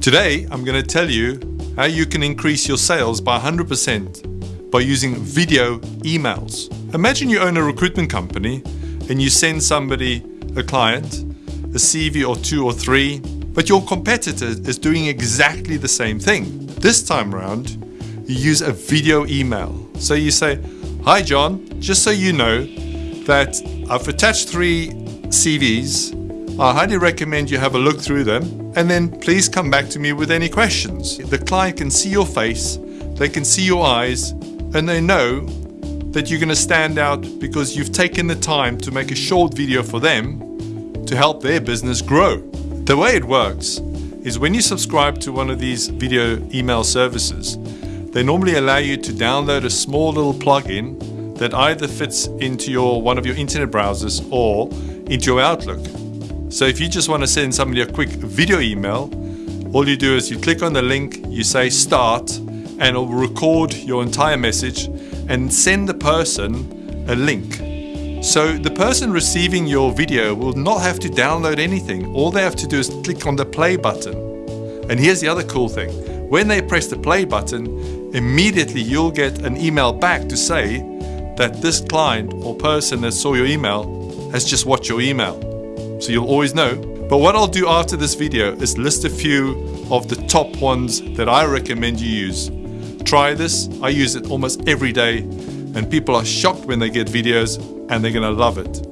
Today, I'm going to tell you how you can increase your sales by 100% by using video emails. Imagine you own a recruitment company and you send somebody, a client, a CV or two or three, but your competitor is doing exactly the same thing. This time around, you use a video email. So you say, Hi John, just so you know that I've attached three CVs. Uh, I highly recommend you have a look through them and then please come back to me with any questions. The client can see your face, they can see your eyes, and they know that you're going to stand out because you've taken the time to make a short video for them to help their business grow. The way it works is when you subscribe to one of these video email services, they normally allow you to download a small little plugin that either fits into your one of your internet browsers or into your Outlook. So if you just want to send somebody a quick video email, all you do is you click on the link, you say start, and it'll record your entire message and send the person a link. So the person receiving your video will not have to download anything. All they have to do is click on the play button. And here's the other cool thing. When they press the play button, immediately you'll get an email back to say that this client or person that saw your email has just watched your email. So you'll always know. But what I'll do after this video is list a few of the top ones that I recommend you use. Try this, I use it almost every day and people are shocked when they get videos and they're gonna love it.